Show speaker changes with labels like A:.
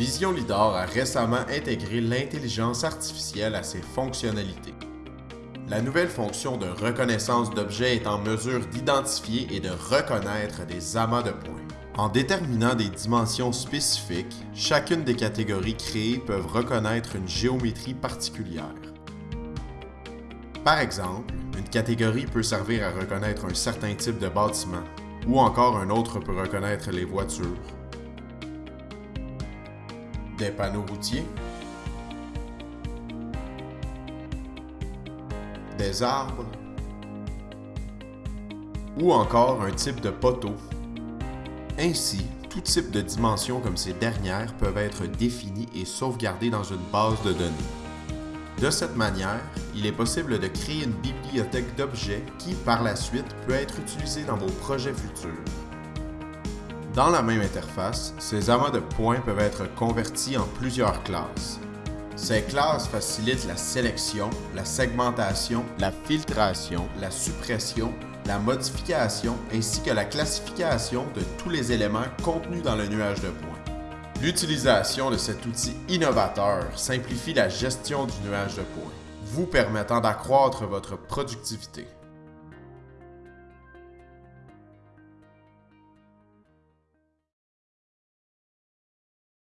A: Vision Lidar a récemment intégré l'intelligence artificielle à ses fonctionnalités. La nouvelle fonction de reconnaissance d'objets est en mesure d'identifier et de reconnaître des amas de points. En déterminant des dimensions spécifiques, chacune des catégories créées peuvent reconnaître une géométrie particulière. Par exemple, une catégorie peut servir à reconnaître un certain type de bâtiment, ou encore un autre peut reconnaître les voitures, des panneaux routiers, des arbres, ou encore un type de poteau. Ainsi, tout type de dimensions comme ces dernières peuvent être définies et sauvegardées dans une base de données. De cette manière, il est possible de créer une bibliothèque d'objets qui, par la suite, peut être utilisée dans vos projets futurs. Dans la même interface, ces amas de points peuvent être convertis en plusieurs classes. Ces classes facilitent la sélection, la segmentation, la filtration, la suppression, la modification ainsi que la classification de tous les éléments contenus dans le nuage de points. L'utilisation de cet outil innovateur simplifie la gestion du nuage de points, vous permettant d'accroître votre productivité.